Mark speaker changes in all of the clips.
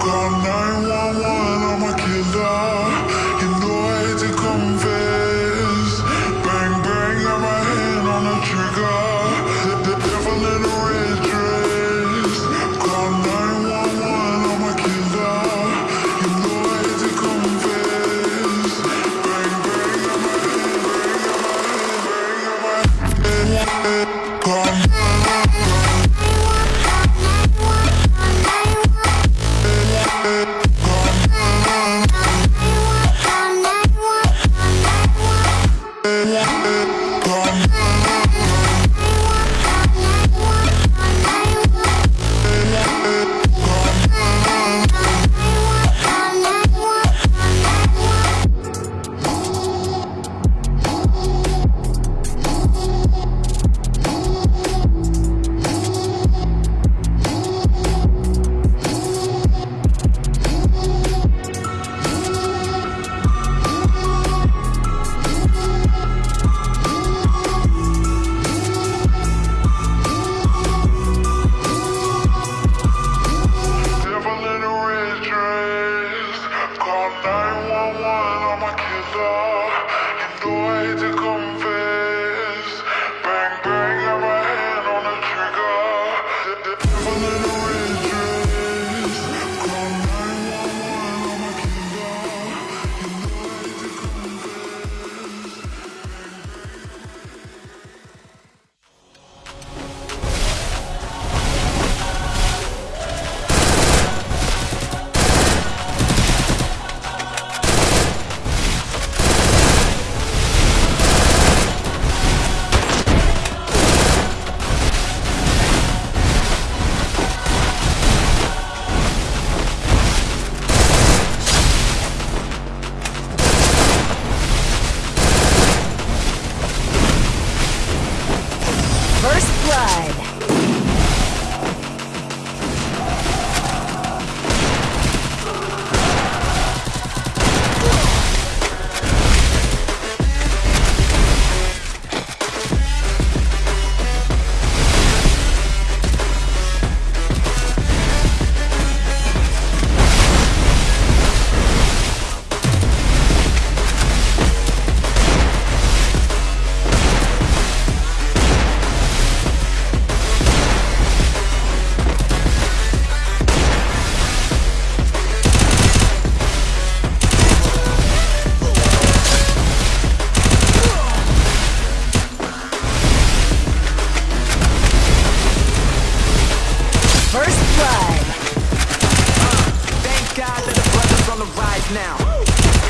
Speaker 1: Call 911, I'm a killer.
Speaker 2: Thank you. sky. now.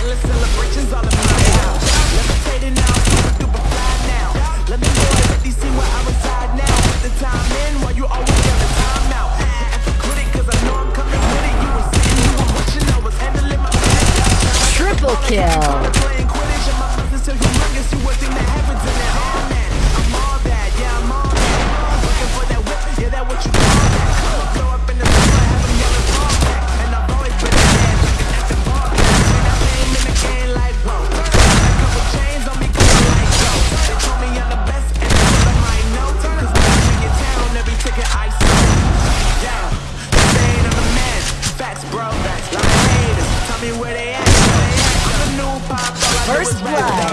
Speaker 2: Endless celebrations. Levitating now, super fly now. Let me know see where I reside now. Put the time in while you always the time out. And cause I know I'm coming with it. You were sitting, you were I was handling my
Speaker 3: Triple kill. First blood.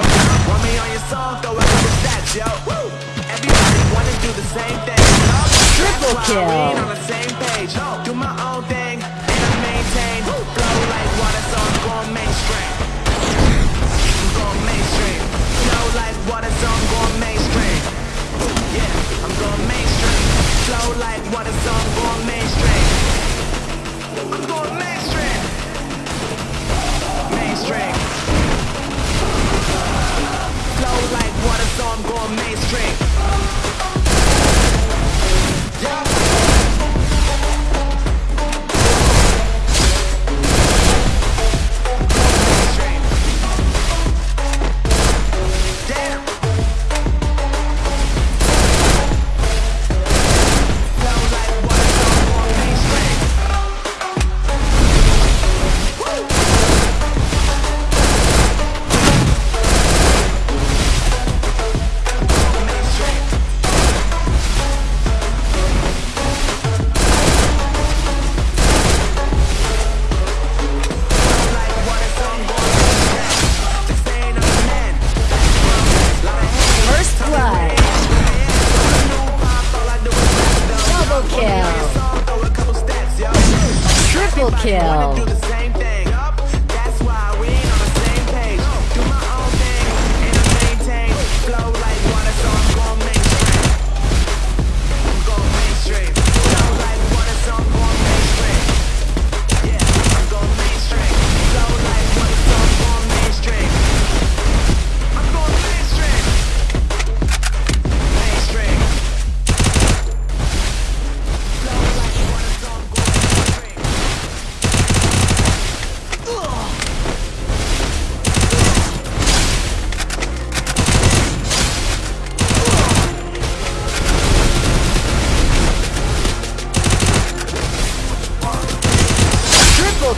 Speaker 2: Want me on your song, throw yo. Everybody wanna do the same thing.
Speaker 3: Triple kill.
Speaker 2: on the same page. Do my own thing.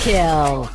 Speaker 3: kill.